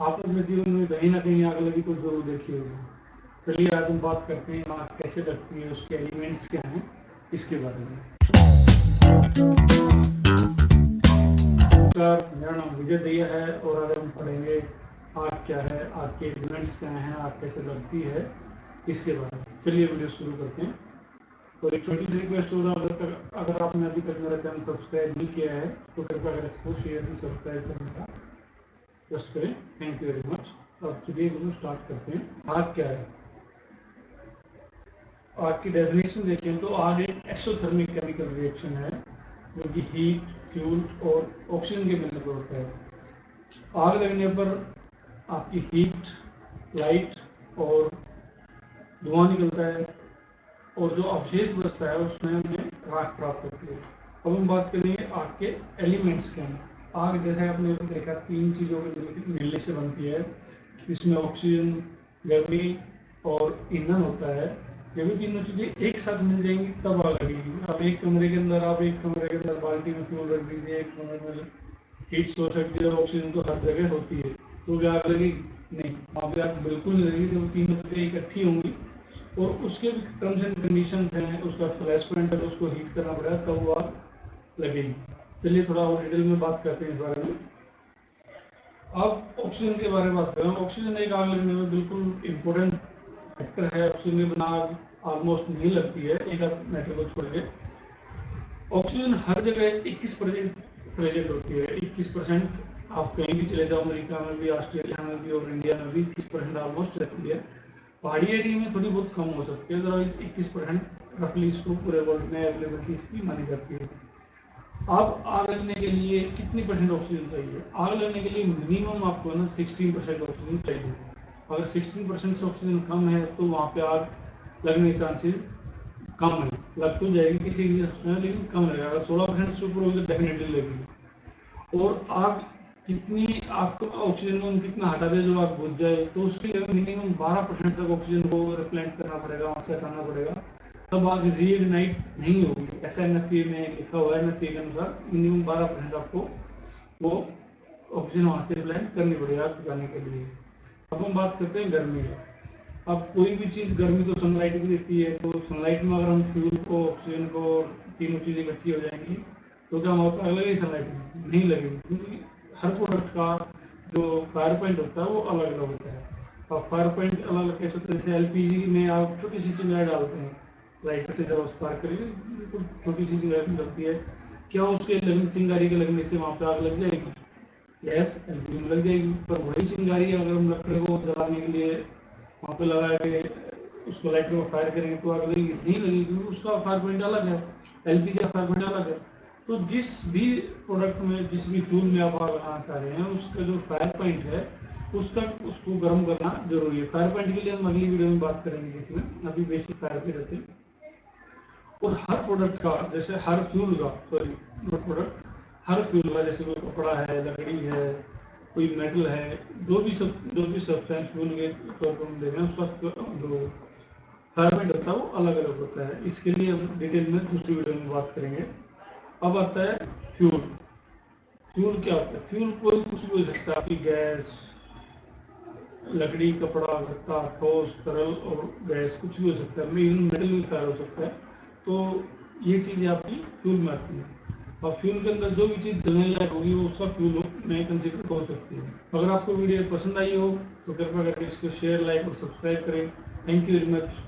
आप अपने जीवन में कहीं ना कहीं आग लगी तो ज़रूर देखी होगी चलिए, आज हम बात करते हैं आग कैसे लगती है, उसके एलिमेंट्स क्या हैं, इसके बारे में। नमस्कार, मेरा नाम विजय दैया है और आज हम पढ़ेंगे आग क्या है, आग के एलिमेंट्स क्या हैं, आग कैसे लगती है, इसके बारे में। चलिए, वीडियो शुरू करते हैं। तो एक छोटी सी रिक्वेस्ट होगा अगर तक अगर आपने अभी तक मेरा चैनल सब्सक्राइब नहीं किया है तो कृपया अगर इसको शेयर भी सब्सक्राइब करने का। जस्ट करें. थैंक यू वेरी मच अब चलिए वीडियो स्टार्ट करते हैं. आग क्या है? आग की डेफिनेशन देखें तो आग एक एक्सोथर्मिक केमिकल रिएक्शन है, जो कि हीट फ्यूल और ऑक्सीजन के मिलने पर होता है। आग लगने पर आपकी हीट लाइट और धुआँ निकलता है और जो अवशेष बचता है उसमें हमें राख प्राप्त होती है। अब हम बात करेंगे आग के एलिमेंट्स के हैं आग जैसे आपने देखा, तीन चीज़ों के मिलने से बनती है इसमें ऑक्सीजन गर्मी और ईंधन होता है, ये भी तीनों चीज़ें एक साथ मिल जाएँगी, तब आग लगेगी। अब एक कमरे के अंदर, आप एक कमरे के अंदर बाल्टी में फ्यूल रख दीजिए, एक कमरे में हीट सोर्स रख दीजिए ऑक्सीजन तो हर जगह होती है तो भी आग लगेगी? नहीं, वहाँ पे आग बिल्कुल नहीं लगेगी जब तीनों चीज़ें इकट्ठी होंगी। और उसके भी टर्म्स एंड कंडीशन हैं, उसका फ्लैश पॉइंट है उसको हीट करना पड़ेगा, तब वो आग लगेगी। चलिए थोड़ा और डिटेल में बात करते हैं इस बारे में। अब ऑक्सीजन के बारे में बात करें ऑक्सीजन एक आग लगने में बिल्कुल इम्पोर्टेंट फैक्टर है। ऑक्सीजन के बिना आग ऑलमोस्ट नहीं लगती है। एक आध मैटर को छोड़ के। ऑक्सीजन हर जगह 21 परसेंट प्रेजेंट होती है। 21 परसेंट आप कहीं भी चले जाओ, अमेरिका में भी, ऑस्ट्रेलिया में भी और इंडिया में भी इक्कीस परसेंट ऑलमोस्ट रहती है। पहाड़ी एरिया में थोड़ी बहुत कम हो सकती है। अदरवाइज़ इक्कीस परसेंट रफली इसको पूरे वर्ल्ड में अवेलेबिलिटी इसकी मानी जाती है। अब आग लगने के लिए कितनी परसेंट ऑक्सीजन चाहिए? आग लगने के लिए मिनिमम आपको ना सिक्सटीन परसेंट ऑक्सीजन चाहिए। अगर सिक्सटीन परसेंट से ऑक्सीजन कम है तो वहाँ पे आग लगने के चांसेस कम है। लग तो जाएगी किसी लेकिन कम लगेगा अगर सोलह परसेंट से ऊपर होगी तो डेफिनेटली लगेगी। और आग कितनी, आपको ऑक्सीजन को कितना हटा दे जो आग बुझ जाए तो उसके लिए मिनिमम 12 परसेंट तक ऑक्सीजन को रिप्लेंट करना पड़ेगा, वहाँ से हटाना पड़ेगा। तब आग रीइग्नाइट नहीं होगी। ऐसा एन में लिखा हुआ है एन के अनुसार। मिनिमम 12 परसेंट आपको वो ऑक्सीजन वहाँ से रिप्लेंट करनी पड़ेगी आग बुझाने के लिए। अब हम बात करते हैं गर्मी अब कोई भी चीज़ गर्मी तो सनलाइट भी देती है तो सनलाइट में अगर हम फ्यूल को ऑक्सीजन को तीनों चीज़ें इकट्ठी हो जाएँगी तो क्या हम अलग ही सनलाइट नहीं लगेगी, क्योंकि हर प्रोडक्ट का जो फायर पॉइंट होता है वो अलग अलग होता है। और फायर पॉइंट अलग अलग कैसे होते हैं? जैसे एलपीजी में आप छोटी सी चिंगारी डालते हैं। लाइटर से जब स्पार्क करेंगे बिल्कुल छोटी सी लगती है। क्या उसके लगने चिंगारी के लगने से वहाँ पे आग लग जाएगी? यस एलपीजी में लग जाएगी। पर वही चिंगारी अगर हम लकड़ी को जलाने के लिए, वहाँ पे लगा के उसको लाइटर को फायर करेंगे तो आग लगेगी। नहीं लगेगी उसका फायर पॉइंट अलग है। एलपीजी का फायर पॉइंट अलग है। तो जिस भी प्रोडक्ट में, जिस भी फ्यूल में आप आग लगाना चाह रहे हैं, उसका जो फायर पॉइंट है उस तक उसको गर्म करना ज़रूरी है। फायर पॉइंट के लिए हम अगली वीडियो में बात करेंगे इसमें अभी बेसिक फायर पे रहते हैं। और हर प्रोडक्ट का, जैसे हर फ्यूल का सॉरी नोट प्रोडक्ट हर फ्यूल का, जैसे कोई कपड़ा है, लकड़ी है, कोई मेटल है, जो भी सब, जो भी सब्सटेंस फ्यूल के तौर पर हम देख रहे हैं, उसका जो फायर होता है, वो अलग अलग होता है। इसके लिए हम डिटेल में दूसरी वीडियो में बात करेंगे। अब आता है फ्यूल फ्यूल क्या होता है? फ्यूल कोई कुछ भी हो सकता है गैस लकड़ी, कपड़ा गत्ता ठोस, तरल और गैस कुछ भी हो सकता है। मेटल भी फायर हो सकता है। तो ये चीज़ें आपकी फ्यूल में आती है। और फ्यूल के अंदर जो भी चीज़ जलने लायक होगी, वो उसका फ्यूल नए कंसिडर हो सकती है। अगर आपको वीडियो पसंद आई हो तो कृपया करके इसको शेयर लाइक और सब्सक्राइब करें। Thank you very much